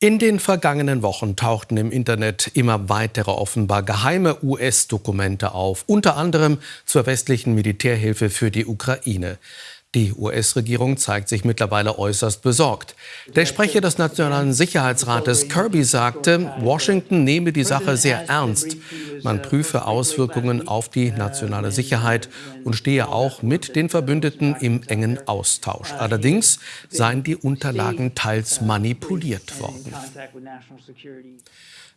In den vergangenen Wochen tauchten im Internet immer weitere offenbar geheime US-Dokumente auf, unter anderem zur westlichen Militärhilfe für die Ukraine. Die US-Regierung zeigt sich mittlerweile äußerst besorgt. Der Sprecher des Nationalen Sicherheitsrates Kirby sagte, Washington nehme die Sache sehr ernst. Man prüfe Auswirkungen auf die nationale Sicherheit und stehe auch mit den Verbündeten im engen Austausch. Allerdings seien die Unterlagen teils manipuliert worden.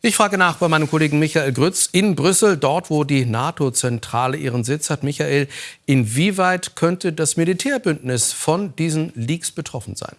Ich frage nach bei meinem Kollegen Michael Grütz in Brüssel, dort wo die NATO-Zentrale ihren Sitz hat. Michael, inwieweit könnte das Militärbündnis von diesen Leaks betroffen sein?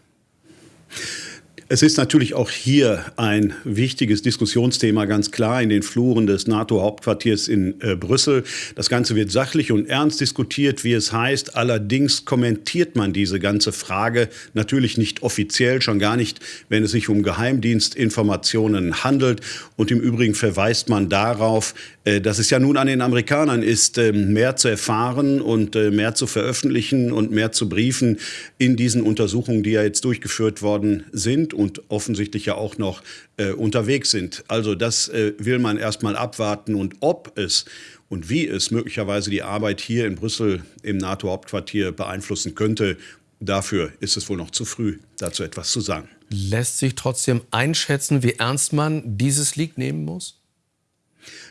Es ist natürlich auch hier ein wichtiges Diskussionsthema, ganz klar, in den Fluren des NATO-Hauptquartiers in äh, Brüssel. Das Ganze wird sachlich und ernst diskutiert, wie es heißt. Allerdings kommentiert man diese ganze Frage natürlich nicht offiziell, schon gar nicht, wenn es sich um Geheimdienstinformationen handelt. Und im Übrigen verweist man darauf, äh, dass es ja nun an den Amerikanern ist, äh, mehr zu erfahren und äh, mehr zu veröffentlichen und mehr zu briefen in diesen Untersuchungen, die ja jetzt durchgeführt worden sind und offensichtlich ja auch noch äh, unterwegs sind. Also das äh, will man erst mal abwarten und ob es und wie es möglicherweise die Arbeit hier in Brüssel im NATO-Hauptquartier beeinflussen könnte, dafür ist es wohl noch zu früh, dazu etwas zu sagen. Lässt sich trotzdem einschätzen, wie ernst man dieses Leak nehmen muss?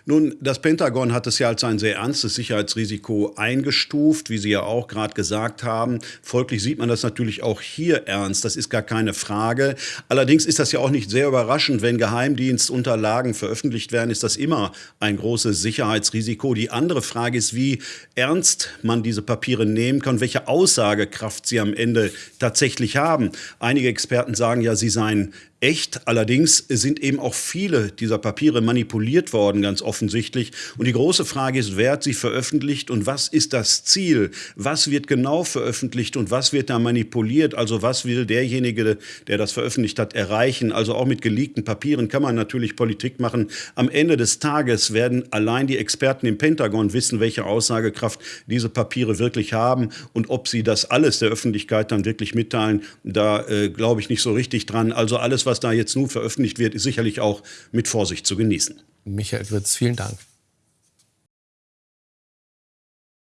Nun, das Pentagon hat es ja als ein sehr ernstes Sicherheitsrisiko eingestuft, wie Sie ja auch gerade gesagt haben. Folglich sieht man das natürlich auch hier ernst. Das ist gar keine Frage. Allerdings ist das ja auch nicht sehr überraschend, wenn Geheimdienstunterlagen veröffentlicht werden, ist das immer ein großes Sicherheitsrisiko. Die andere Frage ist, wie ernst man diese Papiere nehmen kann, welche Aussagekraft sie am Ende tatsächlich haben. Einige Experten sagen ja, sie seien echt. Allerdings sind eben auch viele dieser Papiere manipuliert worden, ganz offensichtlich. Und die große Frage ist, wer hat sie veröffentlicht und was ist das Ziel? Was wird genau veröffentlicht und was wird da manipuliert? Also was will derjenige, der das veröffentlicht hat, erreichen? Also auch mit geleakten Papieren kann man natürlich Politik machen. Am Ende des Tages werden allein die Experten im Pentagon wissen, welche Aussagekraft diese Papiere wirklich haben und ob sie das alles der Öffentlichkeit dann wirklich mitteilen. Da äh, glaube ich nicht so richtig dran. Also alles, was da jetzt nun veröffentlicht wird, ist sicherlich auch mit Vorsicht zu genießen. Michael Wirz, vielen Dank.